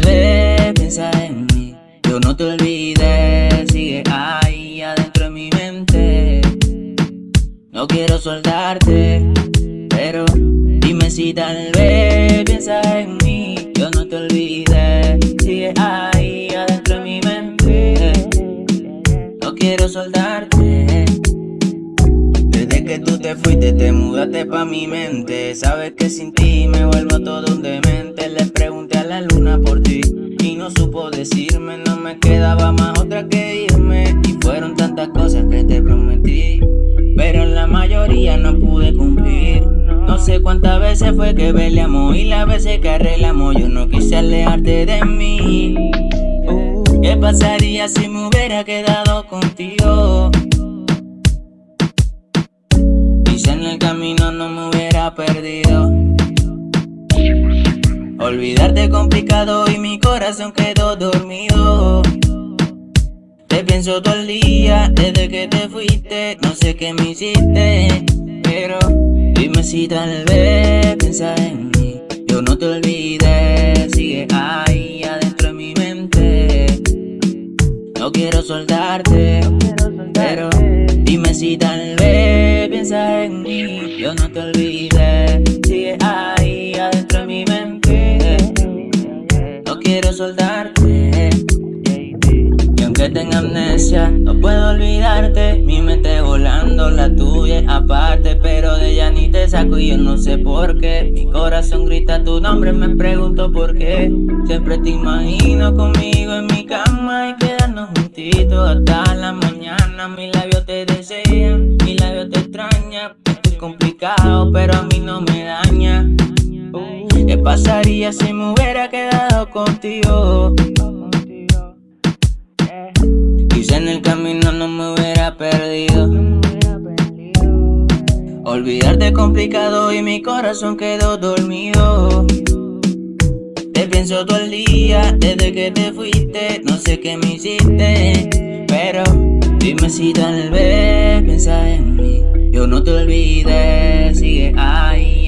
vez piensa en mí. Yo no te olvidé, sigue ahí adentro de mi mente. No quiero soltarte, pero dime si tal vez piensa en mí. Yo no te olvidé, sigue ahí adentro de mi mente. No quiero soltarte desde que tú te fuiste, te mudaste pa' mi mente. Sabes que sin ti me vuelvo todo un demente. La luna por ti y no supo decirme. No me quedaba más otra que irme. Y fueron tantas cosas que te prometí pero la mayoría no pude cumplir. No sé cuántas veces fue que peleamos y las veces que arreglamos yo no quise alejarte de mí. ¿Qué pasaría si me hubiera quedado contigo? Quizá en el camino no me hubiera perdido. Olvidarte complicado y mi corazón quedó dormido. Te pienso todo el día desde que te fuiste No sé qué me hiciste Pero dime si tal vez piensas en mí. Yo no te olvidé Sigue ahí adentro de mi mente. No quiero soltarte Pero dime si tal vez piensas en mí. Yo no te olvidé Soltarte que tenga amnesia No puedo olvidarte. Mi mente volando, la tuya aparte Pero de ella ni te saco y yo no sé por qué. Mi corazón grita tu nombre, me pregunto por qué. Siempre te imagino conmigo en mi cama Y quedarnos juntitos hasta la mañana. Mis labios te desean, mis labios te extrañan. Es complicado pero a mí no me daña ¿Qué pasaría si me hubiera quedado contigo? en el camino no me hubiera perdido. Olvidarte complicado y mi corazón quedó dormido. Te pienso todo el día desde que te fuiste. No sé qué me hiciste Pero dime si tal vez piensas en mí. Yo no te olvidé, sigue ahí